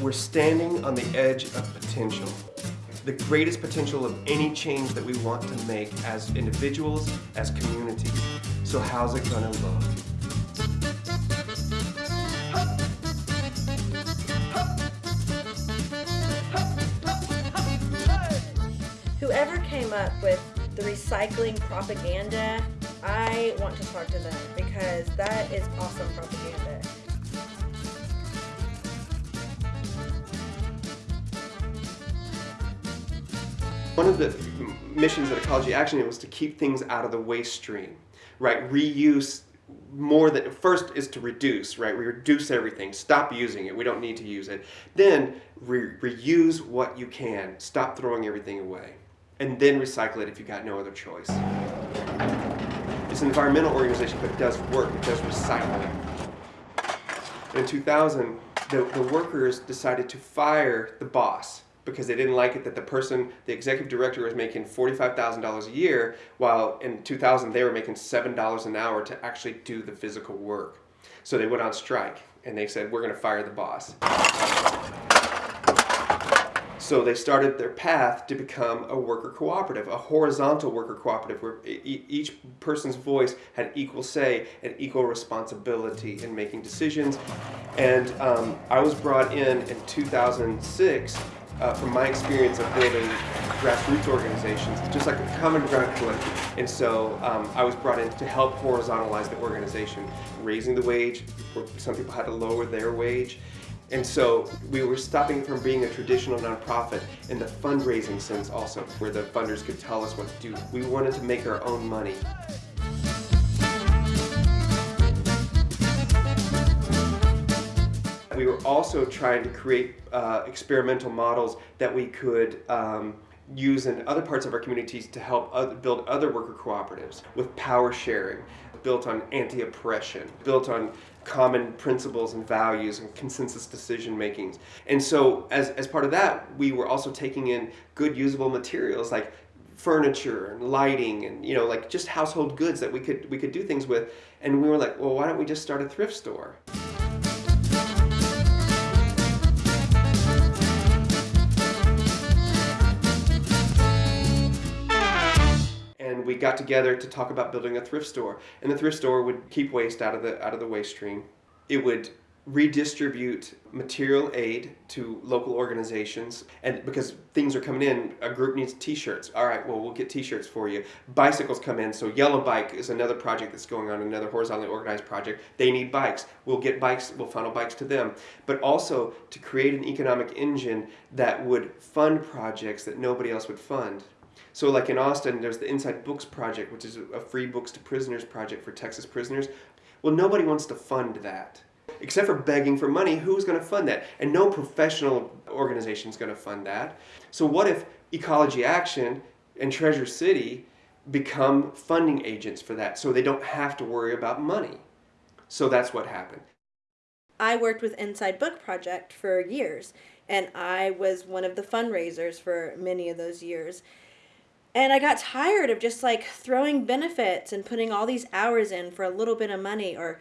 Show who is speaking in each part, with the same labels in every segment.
Speaker 1: We're standing on the edge of potential. The greatest potential of any change that we want to make as individuals, as communities. So how's it gonna look?
Speaker 2: Whoever came up with the recycling propaganda, I want to talk to them because that is awesome propaganda.
Speaker 1: One of the missions at Ecology Action was to keep things out of the waste stream, right? Reuse more than first is to reduce, right? We reduce everything, stop using it. We don't need to use it. Then re reuse what you can. Stop throwing everything away, and then recycle it if you got no other choice. It's an environmental organization, but it does work. It does recycling. In 2000, the, the workers decided to fire the boss because they didn't like it that the person, the executive director was making $45,000 a year, while in 2000 they were making $7 an hour to actually do the physical work. So they went on strike and they said, we're gonna fire the boss. So they started their path to become a worker cooperative, a horizontal worker cooperative where each person's voice had equal say and equal responsibility in making decisions. And um, I was brought in in 2006 uh, from my experience of building grassroots organizations, just like a common ground collective. And so um, I was brought in to help horizontalize the organization, raising the wage, some people had to lower their wage. And so we were stopping from being a traditional nonprofit in the fundraising sense also, where the funders could tell us what to do. We wanted to make our own money. We were also trying to create uh, experimental models that we could um, use in other parts of our communities to help other, build other worker cooperatives with power sharing, built on anti-oppression, built on common principles and values and consensus decision makings. And so as, as part of that, we were also taking in good usable materials like furniture and lighting and you know like just household goods that we could we could do things with and we were like well why don't we just start a thrift store got together to talk about building a thrift store. And the thrift store would keep waste out of the out of the waste stream. It would redistribute material aid to local organizations and because things are coming in a group needs t-shirts. All right well we'll get t-shirts for you. Bicycles come in so yellow bike is another project that's going on another horizontally organized project. They need bikes. We'll get bikes we'll funnel bikes to them. But also to create an economic engine that would fund projects that nobody else would fund so like in Austin, there's the Inside Books Project, which is a free books to prisoners project for Texas prisoners. Well, nobody wants to fund that. Except for begging for money, who's going to fund that? And no professional organization is going to fund that. So what if Ecology Action and Treasure City become funding agents for that so they don't have to worry about money? So that's what happened.
Speaker 2: I worked with Inside Book Project for years, and I was one of the fundraisers for many of those years. And I got tired of just like throwing benefits and putting all these hours in for a little bit of money or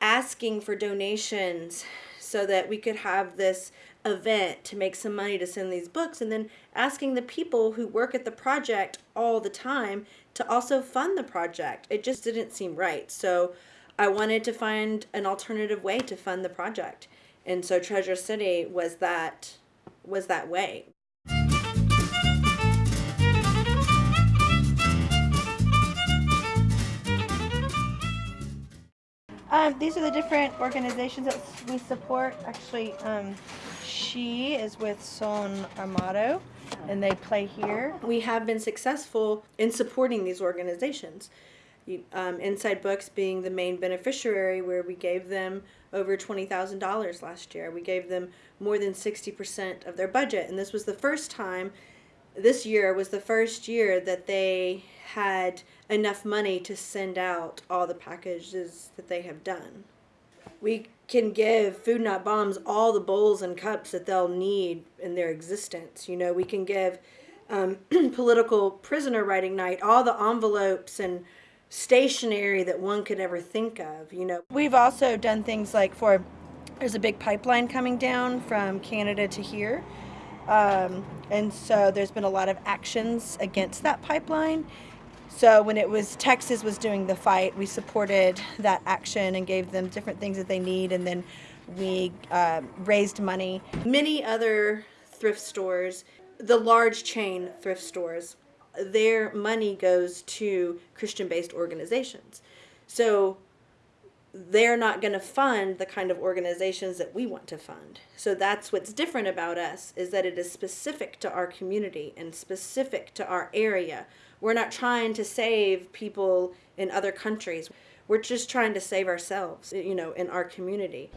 Speaker 2: asking for donations so that we could have this event to make some money to send these books and then asking the people who work at the project all the time to also fund the project. It just didn't seem right. So I wanted to find an alternative way to fund the project. And so Treasure City was that was that way.
Speaker 3: Um, these are the different organizations that we support. Actually, um, she is with Son Armado, and they play here.
Speaker 2: We have been successful in supporting these organizations. Um, Inside Books being the main beneficiary, where we gave them over $20,000 last year. We gave them more than 60% of their budget. And this was the first time, this year was the first year that they had enough money to send out all the packages that they have done. We can give Food Not Bombs all the bowls and cups that they'll need in their existence. You know, we can give um, political prisoner writing night all the envelopes and stationery that one could ever think of. You know,
Speaker 3: We've also done things like for there's a big pipeline coming down from Canada to here. Um, and so there's been a lot of actions against that pipeline. So when it was Texas was doing the fight, we supported that action and gave them different things that they need, and then we uh, raised money.
Speaker 2: Many other thrift stores, the large chain thrift stores, their money goes to Christian based organizations. So they're not going to fund the kind of organizations that we want to fund. So that's what's different about us is that it is specific to our community and specific to our area. We're not trying to save people in other countries. We're just trying to save ourselves, you know, in our community.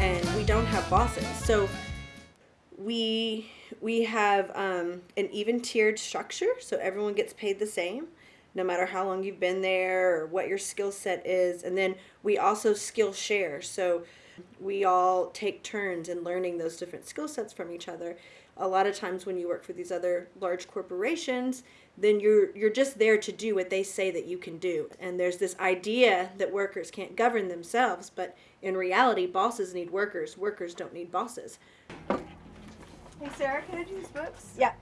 Speaker 2: and we don't have bosses. So we we have um, an even tiered structure, so everyone gets paid the same, no matter how long you've been there or what your skill set is. And then we also skill share, so we all take turns in learning those different skill sets from each other. A lot of times when you work for these other large corporations, then you're you're just there to do what they say that you can do. And there's this idea that workers can't govern themselves, but in reality, bosses need workers. Workers don't need bosses.
Speaker 3: Hey Sarah, can I do these books? Yeah.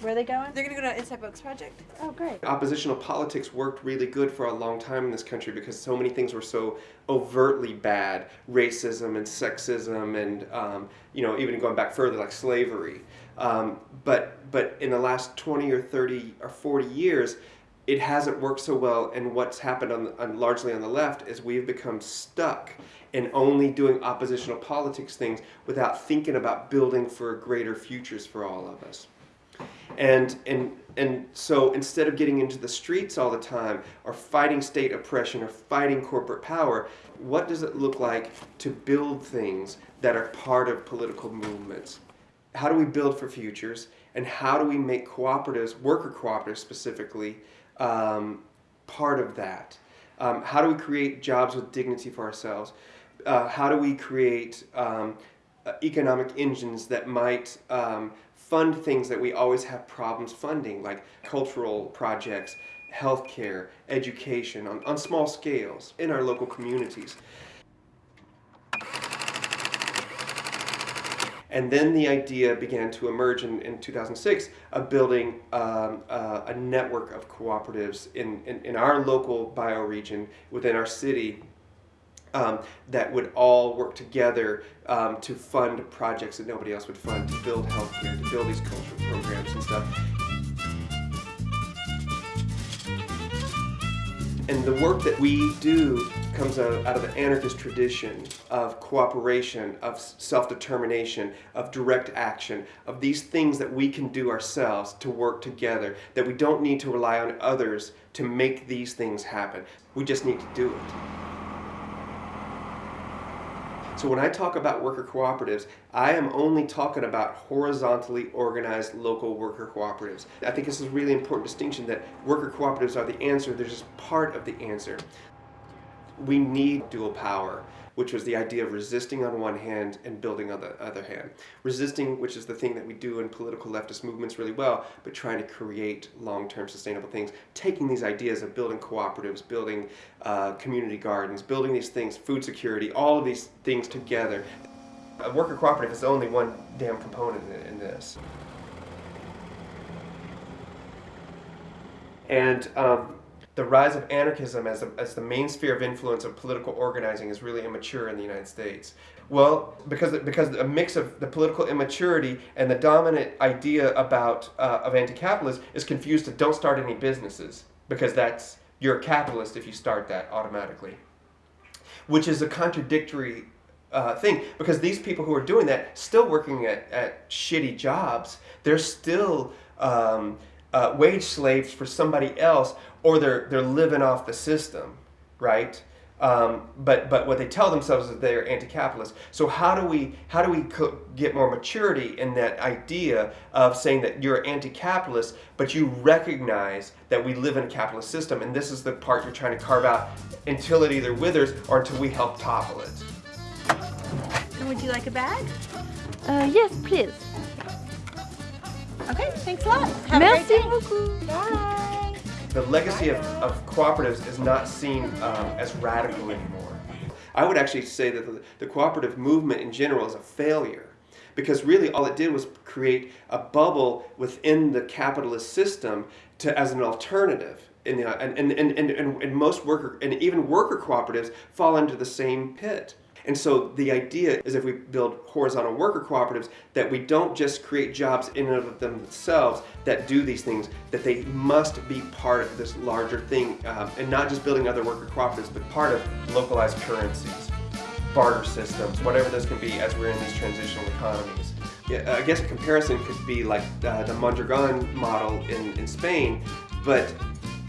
Speaker 3: Where are they going?
Speaker 4: They're gonna go to Inside Books Project.
Speaker 3: Oh, great.
Speaker 1: Oppositional politics worked really good for a long time in this country because so many things were so overtly bad racism and sexism, and um, you know, even going back further, like slavery. Um, but, but in the last 20 or 30 or 40 years, it hasn't worked so well and what's happened on, on, largely on the left is we've become stuck in only doing oppositional politics things without thinking about building for greater futures for all of us and and and so instead of getting into the streets all the time or fighting state oppression or fighting corporate power what does it look like to build things that are part of political movements how do we build for futures and how do we make cooperatives worker cooperatives specifically um, part of that. Um, how do we create jobs with dignity for ourselves? Uh, how do we create um, uh, economic engines that might um, fund things that we always have problems funding, like cultural projects, healthcare, education, on, on small scales in our local communities? And then the idea began to emerge in, in 2006 of building um, uh, a network of cooperatives in, in, in, our local bioregion within our city um, that would all work together um, to fund projects that nobody else would fund, to build healthcare, to build these cultural programs and stuff. And the work that we do comes out, out of the anarchist tradition of cooperation, of self-determination, of direct action, of these things that we can do ourselves to work together, that we don't need to rely on others to make these things happen. We just need to do it. So when I talk about worker cooperatives, I am only talking about horizontally organized local worker cooperatives. I think this is a really important distinction that worker cooperatives are the answer, they're just part of the answer. We need dual power which was the idea of resisting on one hand and building on the other hand. Resisting, which is the thing that we do in political leftist movements really well, but trying to create long-term sustainable things. Taking these ideas of building cooperatives, building uh, community gardens, building these things, food security, all of these things together. A worker cooperative is only one damn component in, this. And um, the rise of anarchism as, a, as the main sphere of influence of political organizing is really immature in the United States. Well, because because a mix of the political immaturity and the dominant idea about uh, of anti-capitalist is confused to don't start any businesses because that's you're a capitalist if you start that automatically, which is a contradictory uh, thing because these people who are doing that still working at, at shitty jobs. They're still um, uh, wage slaves for somebody else or they're they're living off the system, right? Um, but but what they tell themselves is that they're anti-capitalist. So how do we how do we get more maturity in that idea of saying that you're anti-capitalist, but you recognize that we live in a capitalist system, and this is the part you're trying to carve out until it either withers or until we help topple it.
Speaker 3: Would you like a bag?
Speaker 4: Uh, yes, please.
Speaker 3: Okay, thanks a lot. Have
Speaker 4: Merci
Speaker 3: a great day.
Speaker 4: beaucoup.
Speaker 3: Bye.
Speaker 1: the legacy of, of cooperatives is not seen um, as radical anymore. I would actually say that the, the cooperative movement in general is a failure because really all it did was create a bubble within the capitalist system to, as an alternative. And, uh, and, and, and, and, and most worker and even worker cooperatives fall into the same pit. And so the idea is if we build horizontal worker cooperatives, that we don't just create jobs in and of themselves that do these things, that they must be part of this larger thing, um, and not just building other worker cooperatives, but part of localized currencies, barter systems, whatever those can be as we're in these transitional economies. Yeah, I guess a comparison could be like uh, the Mondragon model in, in Spain, but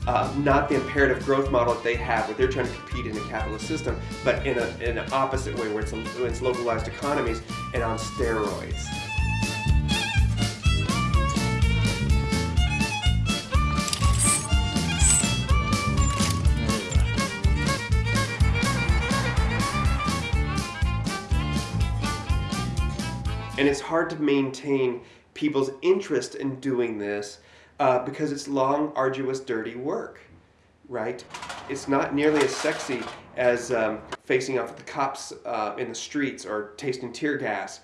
Speaker 1: uh, not the imperative growth model that they have, where they're trying to compete in a capitalist system, but in, a, in an opposite way, where it's, a, it's localized economies and on steroids. And it's hard to maintain people's interest in doing this uh, because it's long, arduous, dirty work, right? It's not nearly as sexy as um, facing off with the cops uh, in the streets or tasting tear gas.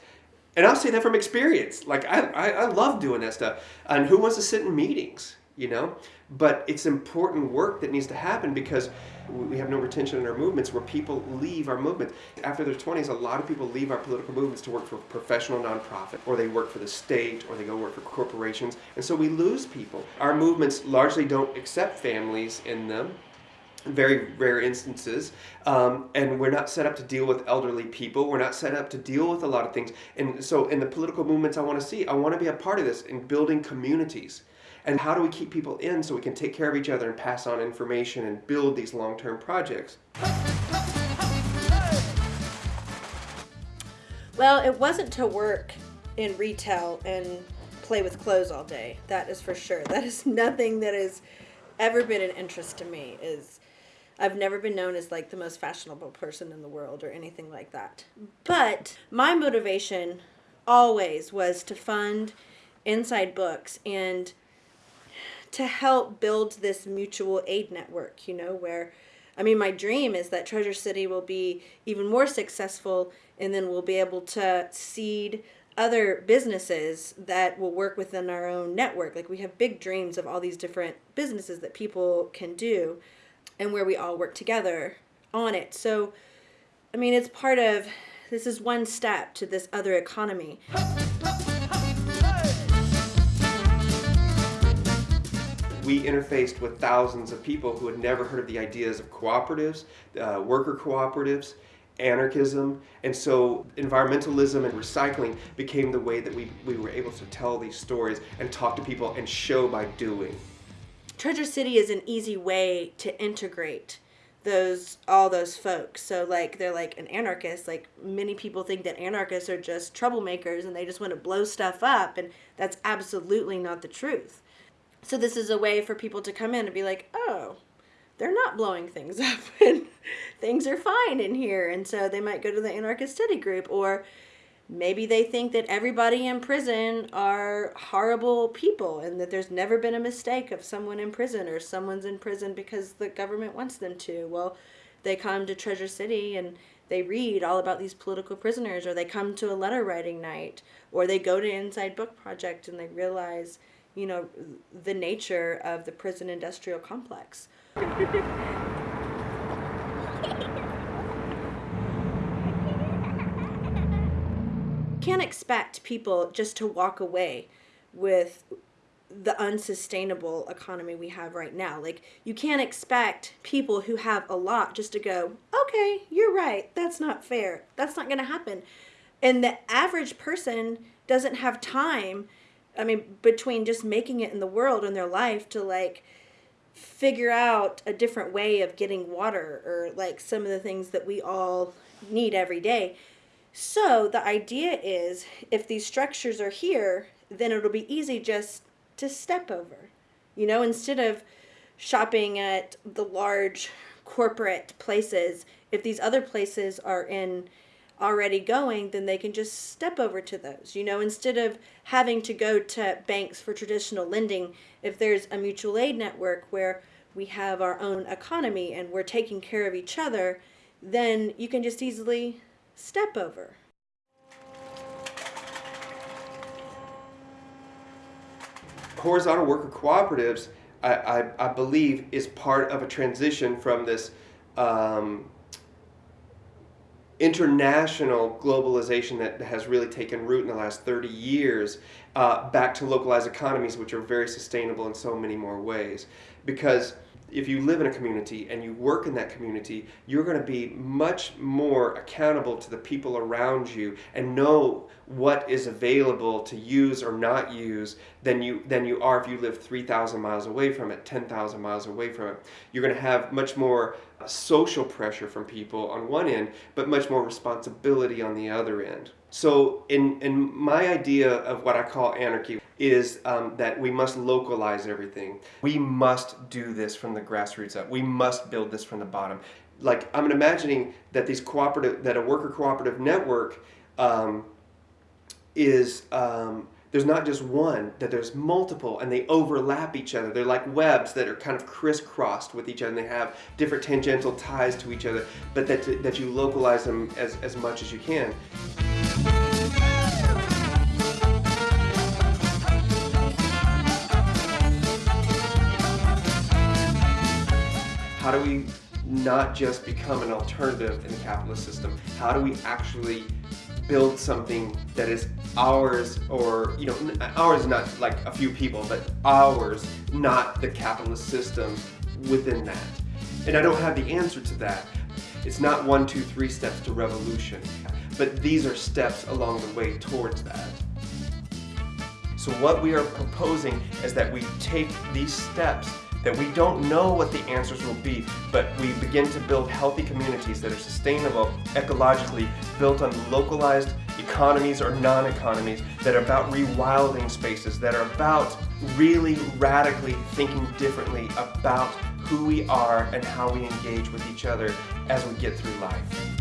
Speaker 1: And I'll say that from experience. Like, I, I, I love doing that stuff. And who wants to sit in meetings, you know? But it's important work that needs to happen because we have no retention in our movements where people leave our movement. After their 20s, a lot of people leave our political movements to work for professional nonprofit, or they work for the state, or they go work for corporations. And so we lose people. Our movements largely don't accept families in them. Very rare instances, um, and we're not set up to deal with elderly people. We're not set up to deal with a lot of things. And so, in the political movements I want to see, I want to be a part of this in building communities. And how do we keep people in so we can take care of each other and pass on information and build these long term projects?
Speaker 2: Well, it wasn't to work in retail and play with clothes all day. That is for sure. That is nothing that has ever been an interest to me. Is I've never been known as like the most fashionable person in the world or anything like that. But my motivation always was to fund inside books and to help build this mutual aid network, you know, where I mean, my dream is that Treasure City will be even more successful and then we'll be able to seed other businesses that will work within our own network. Like we have big dreams of all these different businesses that people can do and where we all work together on it. So, I mean, it's part of this is one step to this other economy.
Speaker 1: We interfaced with thousands of people who had never heard of the ideas of cooperatives, uh, worker cooperatives, anarchism, and so environmentalism and recycling became the way that we, we were able to tell these stories and talk to people and show by doing.
Speaker 2: Treasure City is an easy way to integrate those all those folks. So like they're like an anarchist. Like many people think that anarchists are just troublemakers and they just want to blow stuff up and that's absolutely not the truth. So this is a way for people to come in and be like, "Oh, they're not blowing things up and things are fine in here." And so they might go to the anarchist study group or maybe they think that everybody in prison are horrible people and that there's never been a mistake of someone in prison or someone's in prison because the government wants them to. Well, they come to Treasure City and they read all about these political prisoners or they come to a letter writing night or they go to Inside Book Project and they realize, you know, the nature of the prison industrial complex. can't expect people just to walk away with the unsustainable economy we have right now. Like, you can't expect people who have a lot just to go, okay, you're right, that's not fair. That's not going to happen. And the average person doesn't have time, I mean, between just making it in the world and their life to like figure out a different way of getting water or like some of the things that we all need every day so the idea is if these structures are here, then it'll be easy just to step over. You know, instead of shopping at the large corporate places, if these other places are in already going, then they can just step over to those. You know, instead of having to go to banks for traditional lending, if there's a mutual aid network where we have our own economy and we're taking care of each other, then you can just easily step over.
Speaker 1: horizontal worker cooperatives, I, I, I, believe, is part of a transition from this um, international globalization that has really taken root in the last 30 years uh, back to localized economies, which are very sustainable in so many more ways. Because if you live in a community and you work in that community, you're going to be much more accountable to the people around you and know what is available to use or not use than you than you are if you live 3,000 miles away from it, 10,000 miles away from it. You're going to have much more uh, social pressure from people on one end, but much more responsibility on the other end. So in, in my idea of what I call anarchy is um, that we must localize everything. We must do this from the grassroots up. We must build this from the bottom. Like I'm imagining that these cooperative, that a worker cooperative network um, is um, there's not just one, that there's multiple and they overlap each other. They're like webs that are kind of crisscrossed with each other and they have different tangential ties to each other, but that, that you localize them as, as much as you can. How do we not just become an alternative in the capitalist system? How do we actually build something that is ours or you know ours not like a few people but ours not the capitalist system within that? And i don't have the answer to that. It's not one two three steps to revolution but these are steps along the way towards that. So what we are proposing is that we take these steps that we don't know what the answers will be, but we begin to build healthy communities that are sustainable, ecologically, built on localized economies or non-economies, that are about rewilding spaces, that are about really radically thinking differently about who we are and how we engage with each other as we get through life.